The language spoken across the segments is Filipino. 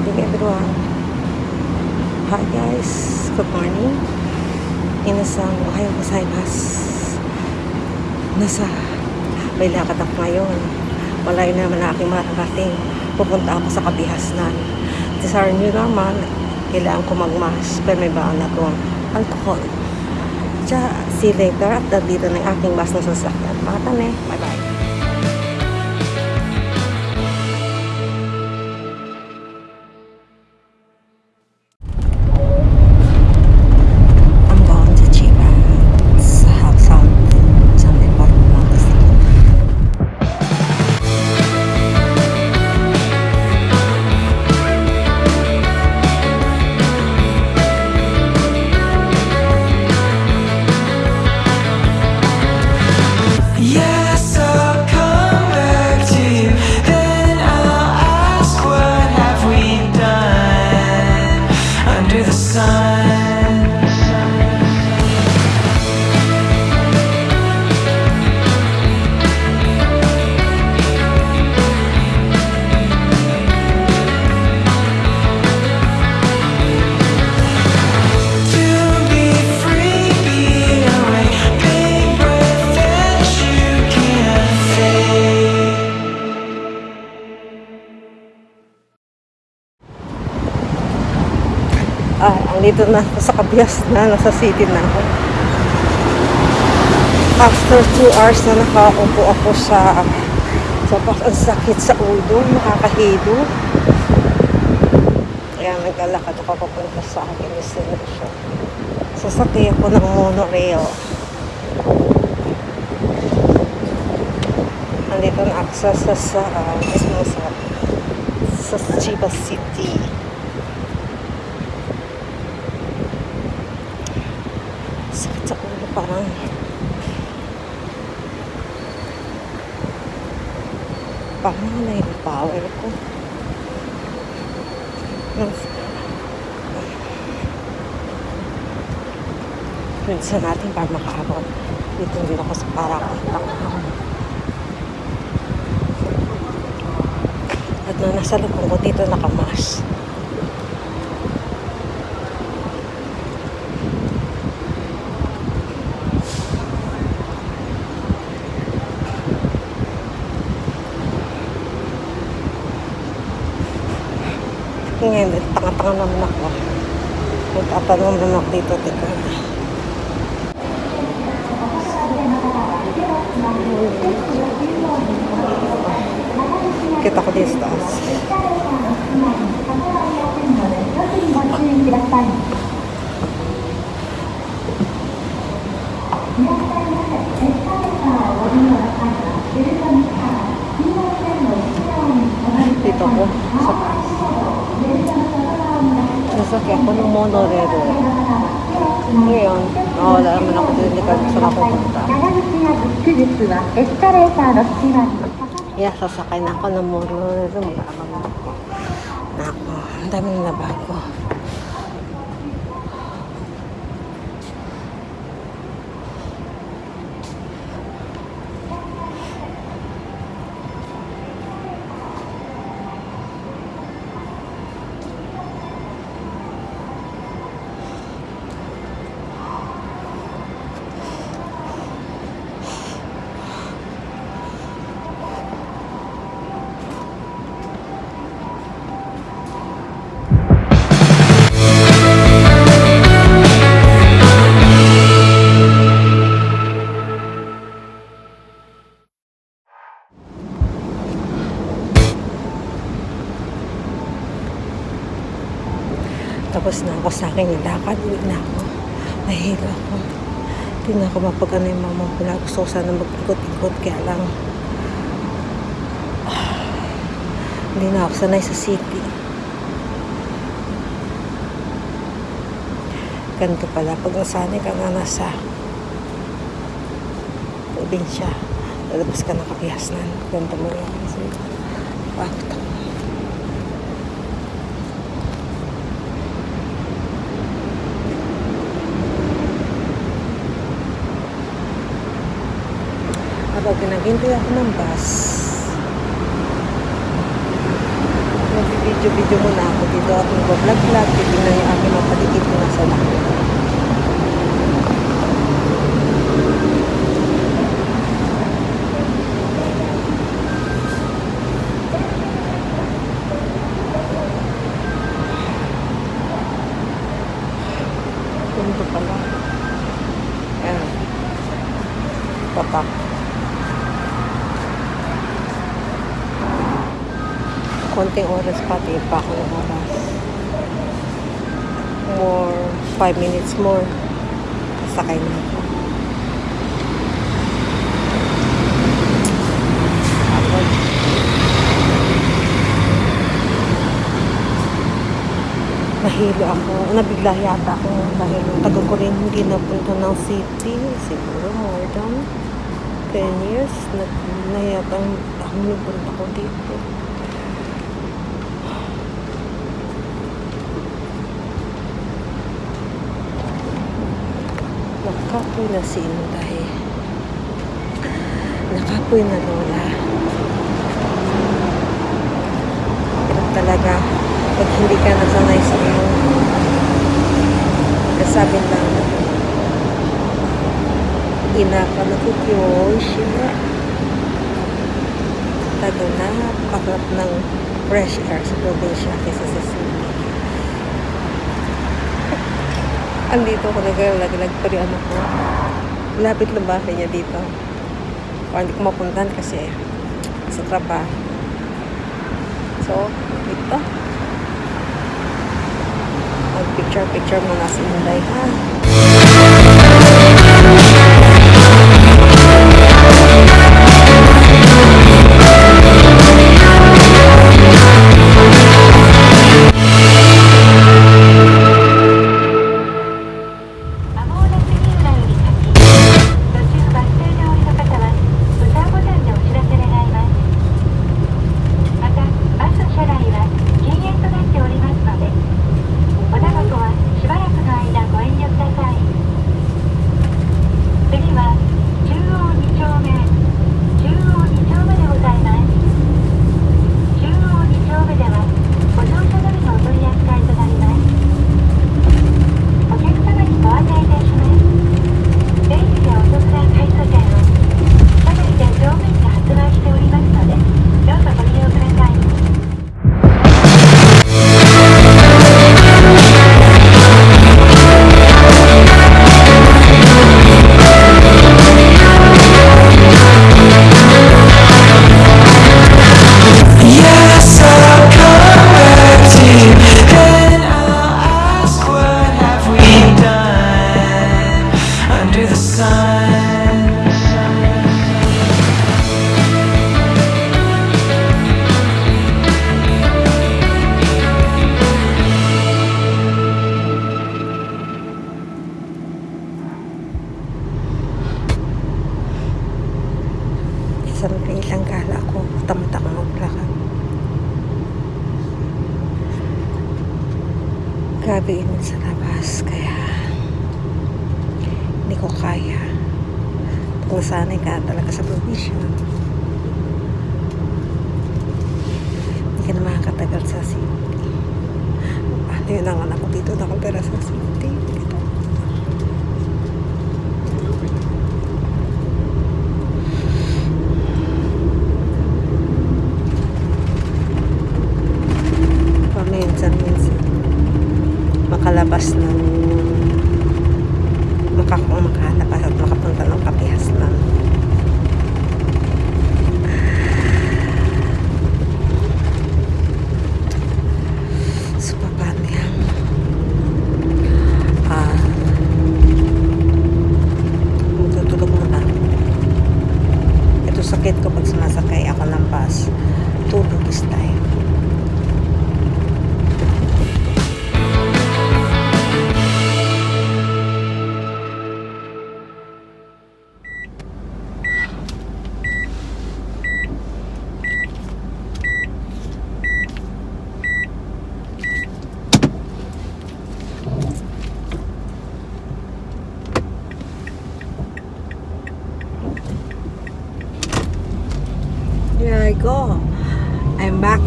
morning everyone. Hi guys, good morning. Inasang ohayo gozaimasu. Nasa may lakad ako ngayon. Malayo naman na aking mararating. Pupunta ako sa kabihasnan. Desire nyo naman, kailangan ko magmas. Pero may baan akong alcohol. Tsa, see you later. At dito yung aking bus na sasakyan. Mga tane, bye-bye. Andito na sa Kabias na, nasa city na ako. After 2 hours na nakaupo ako sa sa bus, ang sakit sa ulo, nakakahilo. Kaya naglalakad ako papunta sa aking destination. Sasakay ako ng monorail. Andito na ako sa, sa, sa, mismo sa, sa Chiba City. sakit sa ulo parang. Parang na yung power ko minsan natin para makaabot. Dito din ako sa parakitak at nung nasa lupong ko dito nakamas Ngayon, tanga-tanga naman ako. Magtatanong naman ako dito. Teka. Kita ko dito sa taas. Dito ko. Sa taas. Sasakyan ko ng monorail. Ngayon, nakawala naman ako din hindi kasi saan ako punta. Yeah, sasakay na ako ng monorail. Mga ako. Nako, ang dami na bago. Na ako sa akin yung lakad. Uwi na ako. Nahilo ako. Hindi na ako mapag ano yung mama ko na. Gusto ko sana mag-ikot-ikot. Kaya lang, hindi na ako sanay sa city. Ganito pala. Pag nasanay ka na nasa probinsya, lalabas ka ng kapihasnan. Ganito mo lang. Bakit ako? Habang pinaghintay ako ng bus, nagbibideo Nag-video-video muna ako dito at mag-vlog-vlog. Titignan yung aking mga paligid na nasa laki. Ganito pala. Ayan. Tapak. Konting oras pati pa ako ng oras. More, 5 minutes more. Sakay na ako. Nahilo ako. Nabigla yata ako dahil tagal ko rin hindi napunta ng city. Siguro more than 10 years. Nag, na yata ang humipunta ko dito. Nakapoy na si Inday. Nakapoy na Lola. Hirap talaga pag hindi ka nasanay sa iyo. Kasabi lang, ina ka nakikyoshi na. Lalo na pakarap ng fresh air sa probinsya kaysa sa city. Andito ako naglalaglag pa rin ano ko. Lapit lang bahay niya dito. O hindi ko mapuntahan kasi sa trabaho. So, dito. Mag-picture-picture muna si Inday ha. Kung sanay ka talaga sa probinsya. Hindi ka na makakatagal sa city. Paano yun ang anak ko dito nakatira sa city? Dito. paminsan-minsan makalabas ng maka, makalabas at makapunta ng kapihas lang. So paano yan ah. Matutulog muna. Ito sakit ko pag sumasakay ako ng bus. Tulog is time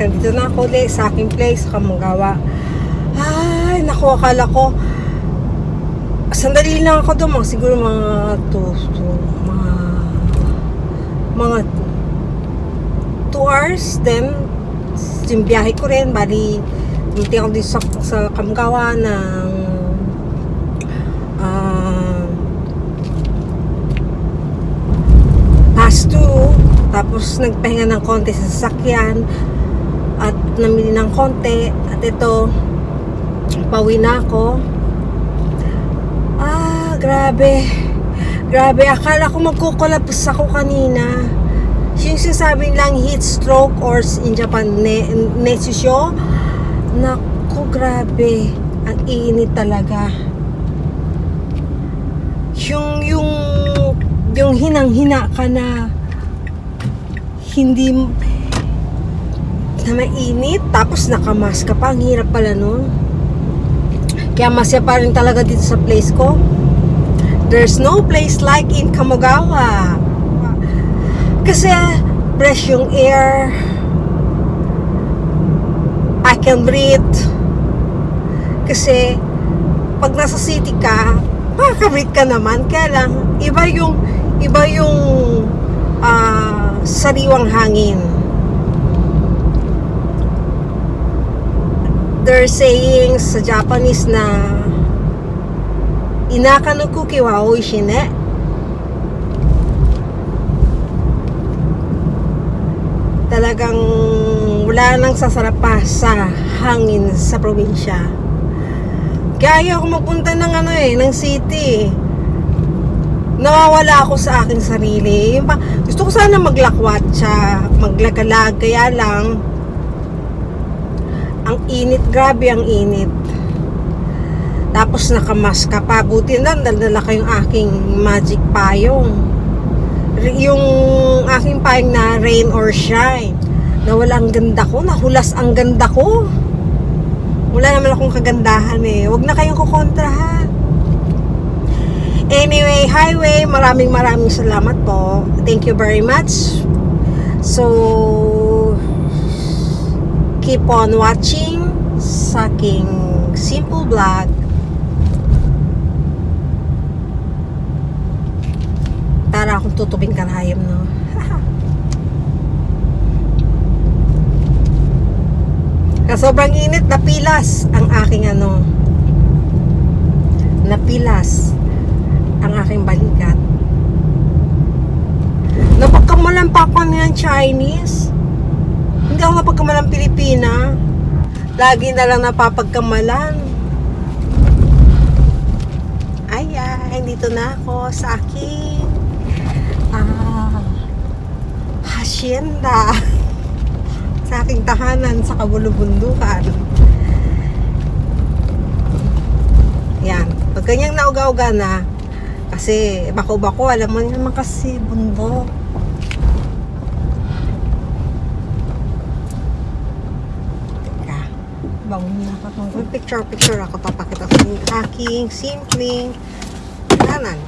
Nandito na ako ulit sa aking place, sa Kamanggawa. Ay, naku, akala ko. Sandali lang ako doon, siguro mga two, two, mga mga 2 hours. Then, yung biyahe ko rin, bali, hindi ako dito sa, sa Kamanggawa ng ah, past 2 tapos nagpahinga ng konti sa sasakyan at namili ng konti. At ito pauwi na ako. Ah grabe. Grabe akala ko magkukulapos ako kanina. Yung sinasabi lang heat stroke or in Japan ne nesisyo? Naku grabe. Ang init talaga. Yung yung yung hinang-hina ka na hindi na mainit tapos nakamask ka pa. Ang hirap pala nun. Kaya masya pa rin talaga dito sa place ko. There's no place like in Kamogawa. Kasi fresh yung air. I can breathe. Kasi pag nasa city ka makaka-breathe ka naman. Kaya lang iba yung iba yung ah, sariwang hangin. They're saying sa Japanese na inaka no kuki wa oishi ne. Talagang wala nang sasarap pa sa hangin sa probinsya. Kaya ayaw ko magpunta ng ano eh, ng city nawawala ako sa aking sarili. Gusto ko sana maglakwat siya maglagalag kaya lang ang init grabe ang init. Tapos nakamask ka pa buti na dala ko yung aking magic payong. Yung aking payong na rain or shine nawala ang ganda ko nahulas ang ganda ko. Wala naman akong kagandahan eh. Wag na kayong kukontrahan Anyway, highway, maraming maraming salamat po. Thank you very much. So, keep on watching sa aking simple vlog. Para akong tutubing karayom, no? Kasobrang init, napilas ang aking ano, napilas ang aking balikat. Napagkamalan pa ako ng Chinese. Hindi ako napagkamalan Pilipina. Lagi na lang napapagkamalan. Ay, ay, dito na ako sa aking ah, hacienda. sa aking tahanan sa kabulubundukan. Yan. Pag ganyang nauga-uga na, kasi bako-bako, alam mo naman kasi bundok. Teka, bangon na ako. Picture-picture ako. Papakita yung aking simpleng kanan.